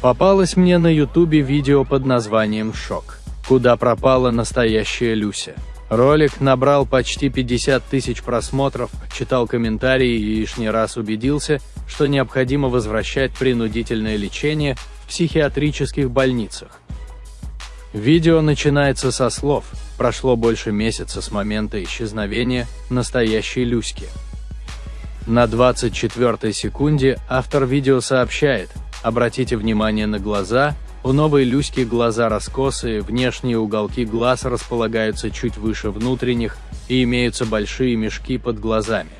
Попалось мне на ютубе видео под названием «Шок», куда пропала настоящая Люся. Ролик набрал почти 50 тысяч просмотров, читал комментарии и лишний раз убедился, что необходимо возвращать принудительное лечение в психиатрических больницах. Видео начинается со слов «Прошло больше месяца с момента исчезновения настоящей Люськи». На 24 секунде автор видео сообщает «Обратите внимание на глаза, у новой Люськи глаза раскосые, внешние уголки глаз располагаются чуть выше внутренних и имеются большие мешки под глазами.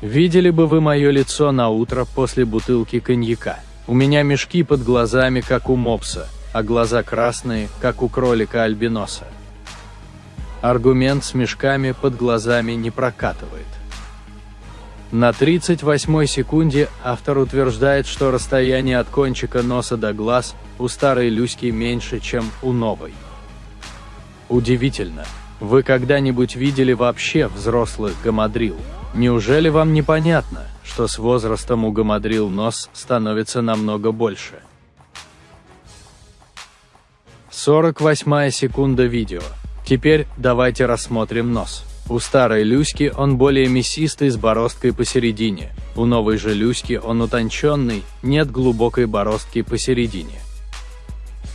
Видели бы вы мое лицо на утро после бутылки коньяка. У меня мешки под глазами, как у мопса, а глаза красные, как у кролика-альбиноса. Аргумент с мешками под глазами не прокатывает. На 38 секунде автор утверждает, что расстояние от кончика носа до глаз у старой Люськи меньше, чем у новой. Удивительно, вы когда-нибудь видели вообще взрослых гамадрил? Неужели вам непонятно, что с возрастом у гамадрил нос становится намного больше? 48 секунда видео. Теперь давайте рассмотрим нос. У старой Люськи он более мясистый с бороздкой посередине, у новой же Люськи он утонченный, нет глубокой бороздки посередине.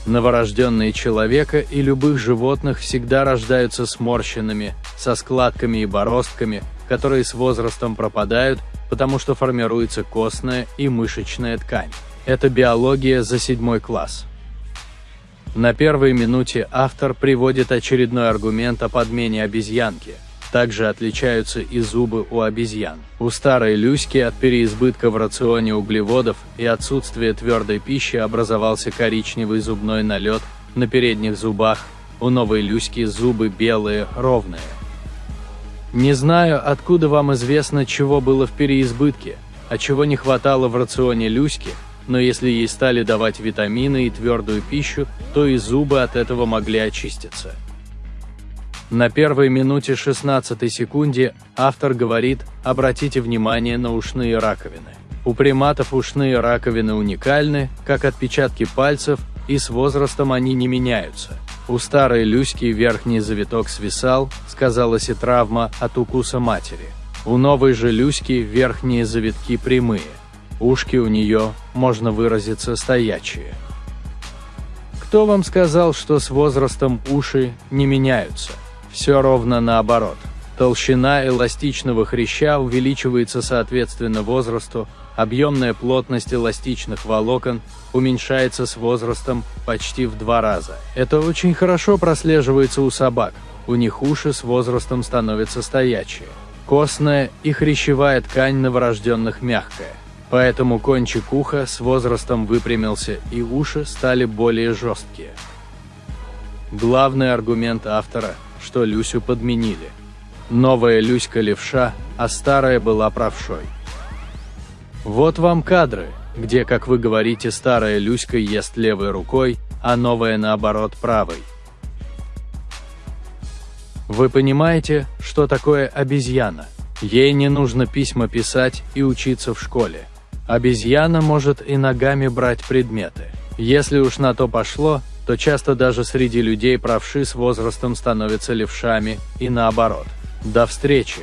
Новорожденные человека и любых животных всегда рождаются сморщенными, со складками и бороздками, которые с возрастом пропадают, потому что формируется костная и мышечная ткань. Это биология за седьмой класс. На первой минуте автор приводит очередной аргумент о подмене обезьянки. Также отличаются и зубы у обезьян. У старой Люськи от переизбытка в рационе углеводов и отсутствия твердой пищи образовался коричневый зубной налет на передних зубах, у новой Люськи зубы белые, ровные. Не знаю, откуда вам известно, чего было в переизбытке, а чего не хватало в рационе Люськи, но если ей стали давать витамины и твердую пищу, то и зубы от этого могли очиститься. На первой минуте 16 секунде автор говорит «Обратите внимание на ушные раковины». У приматов ушные раковины уникальны, как отпечатки пальцев, и с возрастом они не меняются. У старой Люськи верхний завиток свисал, сказалась и травма от укуса матери. У новой же Люськи верхние завитки прямые. Ушки у нее, можно выразиться, стоячие. Кто вам сказал, что с возрастом уши не меняются? Все ровно наоборот. Толщина эластичного хряща увеличивается соответственно возрасту, объемная плотность эластичных волокон уменьшается с возрастом почти в два раза. Это очень хорошо прослеживается у собак, у них уши с возрастом становятся стоячие. Костная и хрящевая ткань новорожденных мягкая. Поэтому кончик уха с возрастом выпрямился и уши стали более жесткие. Главный аргумент автора, что Люсю подменили. Новая Люська левша, а старая была правшой. Вот вам кадры, где, как вы говорите, старая Люська ест левой рукой, а новая наоборот правой. Вы понимаете, что такое обезьяна? Ей не нужно письма писать и учиться в школе. Обезьяна может и ногами брать предметы. Если уж на то пошло, то часто даже среди людей правши с возрастом становятся левшами, и наоборот. До встречи!